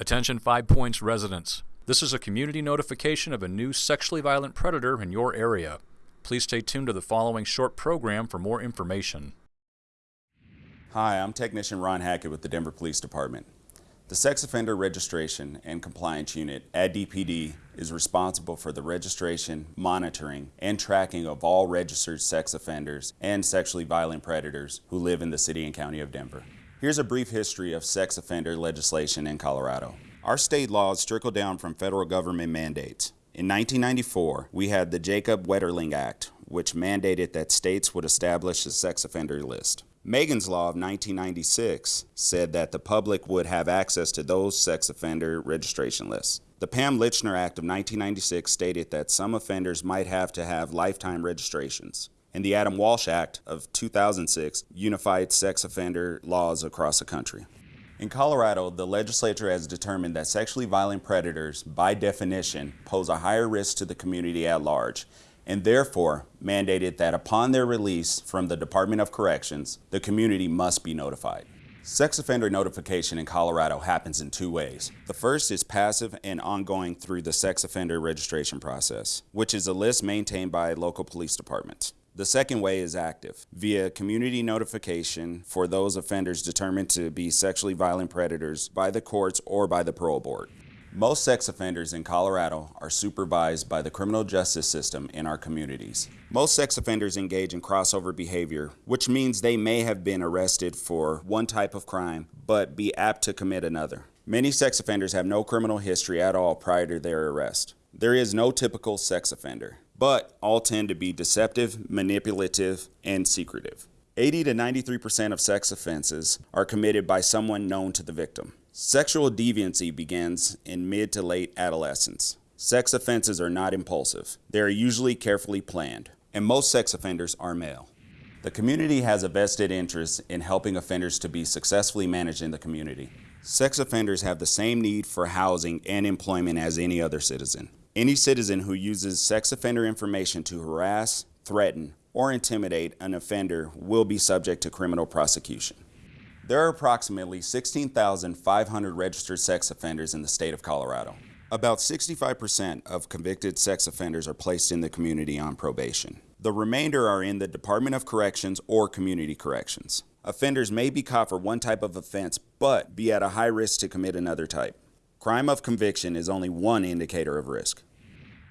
Attention Five Points residents. This is a community notification of a new sexually violent predator in your area. Please stay tuned to the following short program for more information. Hi, I'm Technician Ron Hackett with the Denver Police Department. The Sex Offender Registration and Compliance Unit at DPD is responsible for the registration, monitoring, and tracking of all registered sex offenders and sexually violent predators who live in the City and County of Denver. Here's a brief history of sex offender legislation in Colorado. Our state laws trickle down from federal government mandates. In 1994, we had the Jacob Wetterling Act, which mandated that states would establish a sex offender list. Megan's Law of 1996 said that the public would have access to those sex offender registration lists. The Pam Lychner Act of 1996 stated that some offenders might have to have lifetime registrations and the Adam Walsh Act of 2006 unified sex offender laws across the country. In Colorado, the legislature has determined that sexually violent predators, by definition, pose a higher risk to the community at large, and therefore mandated that upon their release from the Department of Corrections, the community must be notified. Sex offender notification in Colorado happens in two ways. The first is passive and ongoing through the sex offender registration process, which is a list maintained by local police departments. The second way is active, via community notification for those offenders determined to be sexually violent predators by the courts or by the parole board. Most sex offenders in Colorado are supervised by the criminal justice system in our communities. Most sex offenders engage in crossover behavior, which means they may have been arrested for one type of crime, but be apt to commit another. Many sex offenders have no criminal history at all prior to their arrest. There is no typical sex offender but all tend to be deceptive, manipulative, and secretive. 80 to 93% of sex offenses are committed by someone known to the victim. Sexual deviancy begins in mid to late adolescence. Sex offenses are not impulsive. They are usually carefully planned, and most sex offenders are male. The community has a vested interest in helping offenders to be successfully managed in the community. Sex offenders have the same need for housing and employment as any other citizen. Any citizen who uses sex offender information to harass, threaten, or intimidate an offender will be subject to criminal prosecution. There are approximately 16,500 registered sex offenders in the state of Colorado. About 65% of convicted sex offenders are placed in the community on probation. The remainder are in the Department of Corrections or Community Corrections. Offenders may be caught for one type of offense, but be at a high risk to commit another type. Crime of conviction is only one indicator of risk.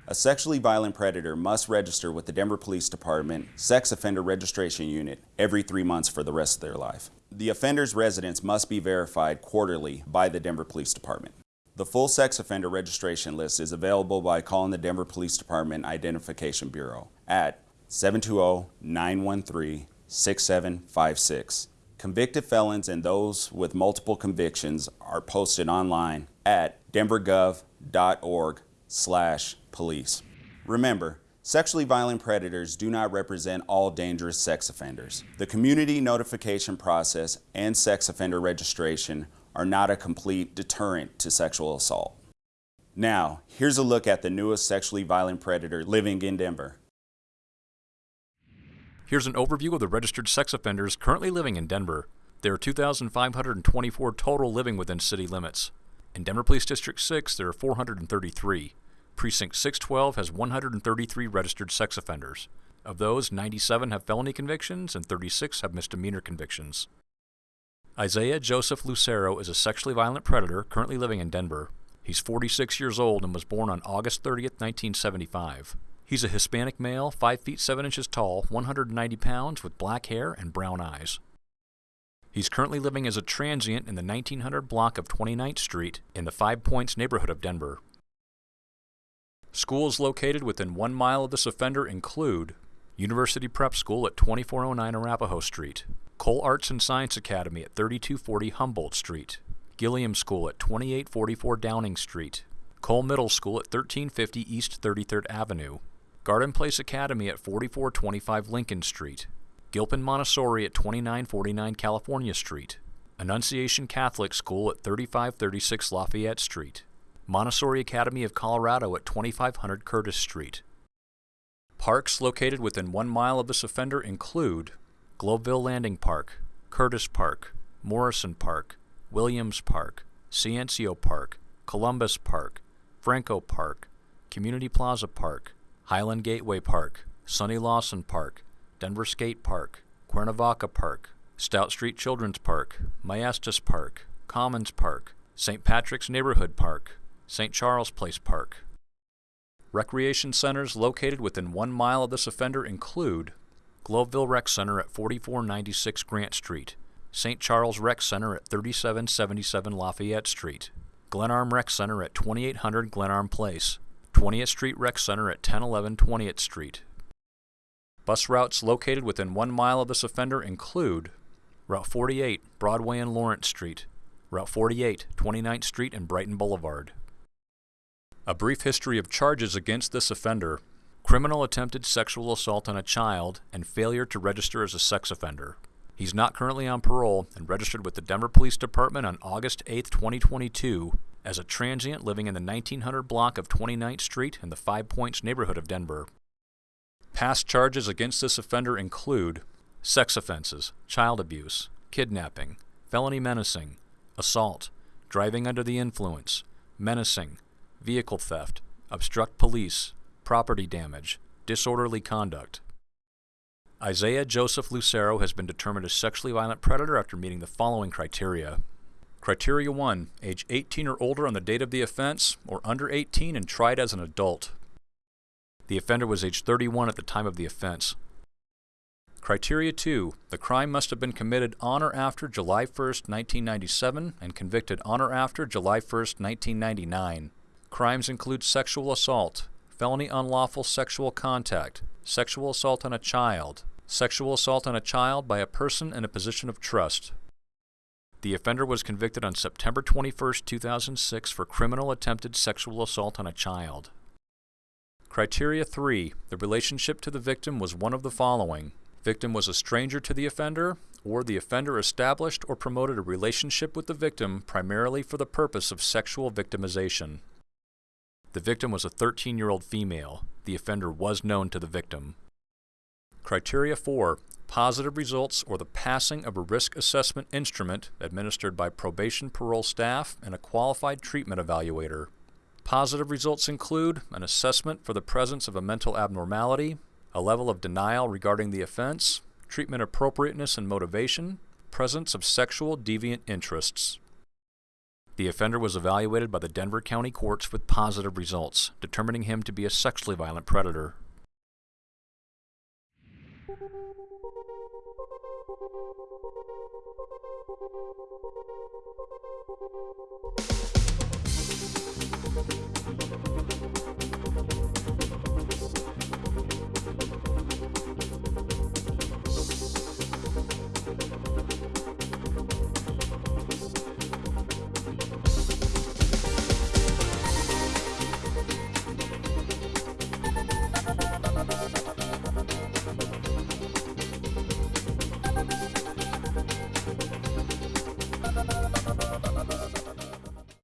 A sexually violent predator must register with the Denver Police Department Sex Offender Registration Unit every three months for the rest of their life. The offender's residence must be verified quarterly by the Denver Police Department. The full sex offender registration list is available by calling the Denver Police Department Identification Bureau at 720-913-6756. Convicted felons and those with multiple convictions are posted online at denvergov.org slash police. Remember, sexually violent predators do not represent all dangerous sex offenders. The community notification process and sex offender registration are not a complete deterrent to sexual assault. Now, here's a look at the newest sexually violent predator living in Denver. Here's an overview of the registered sex offenders currently living in Denver. There are 2,524 total living within city limits. In Denver Police District 6, there are 433. Precinct 612 has 133 registered sex offenders. Of those, 97 have felony convictions and 36 have misdemeanor convictions. Isaiah Joseph Lucero is a sexually violent predator currently living in Denver. He's 46 years old and was born on August 30, 1975. He's a Hispanic male, 5 feet 7 inches tall, 190 pounds, with black hair and brown eyes. He's currently living as a transient in the 1900 block of 29th Street in the Five Points neighborhood of Denver. Schools located within one mile of this offender include University Prep School at 2409 Arapahoe Street, Cole Arts and Science Academy at 3240 Humboldt Street, Gilliam School at 2844 Downing Street, Cole Middle School at 1350 East 33rd Avenue, Garden Place Academy at 4425 Lincoln Street, Gilpin Montessori at 2949 California Street, Annunciation Catholic School at 3536 Lafayette Street, Montessori Academy of Colorado at 2500 Curtis Street. Parks located within one mile of this offender include Globeville Landing Park, Curtis Park, Morrison Park, Williams Park, Ciancio Park, Columbus Park, Franco Park, Community Plaza Park, Highland Gateway Park, Sonny Lawson Park, Denver Skate Park, Cuernavaca Park, Stout Street Children's Park, Maestas Park, Commons Park, St. Patrick's Neighborhood Park, St. Charles Place Park. Recreation centers located within one mile of this offender include Globeville Rec Center at 4496 Grant Street, St. Charles Rec Center at 3777 Lafayette Street, Glenarm Rec Center at 2800 Glenarm Place, 20th Street Rec Center at 1011 20th Street. Bus routes located within one mile of this offender include Route 48, Broadway and Lawrence Street, Route 48, 29th Street and Brighton Boulevard. A brief history of charges against this offender criminal attempted sexual assault on a child and failure to register as a sex offender. He's not currently on parole and registered with the Denver Police Department on August 8, 2022, as a transient living in the 1900 block of 29th Street in the Five Points neighborhood of Denver. Past charges against this offender include sex offenses, child abuse, kidnapping, felony menacing, assault, driving under the influence, menacing, vehicle theft, obstruct police, property damage, disorderly conduct. Isaiah Joseph Lucero has been determined a sexually violent predator after meeting the following criteria. Criteria 1. Age 18 or older on the date of the offense, or under 18 and tried as an adult. The offender was age 31 at the time of the offense. Criteria 2. The crime must have been committed on or after July 1, 1997 and convicted on or after July 1, 1999. Crimes include sexual assault, felony unlawful sexual contact, sexual assault on a child, sexual assault on a child by a person in a position of trust. The offender was convicted on September 21, 2006 for criminal attempted sexual assault on a child. Criteria 3. The relationship to the victim was one of the following. Victim was a stranger to the offender, or the offender established or promoted a relationship with the victim primarily for the purpose of sexual victimization. The victim was a 13-year-old female. The offender was known to the victim. Criteria 4. Positive results or the passing of a risk assessment instrument administered by probation parole staff and a qualified treatment evaluator. Positive results include an assessment for the presence of a mental abnormality, a level of denial regarding the offense, treatment appropriateness and motivation, presence of sexual deviant interests. The offender was evaluated by the Denver County Courts with positive results, determining him to be a sexually violent predator.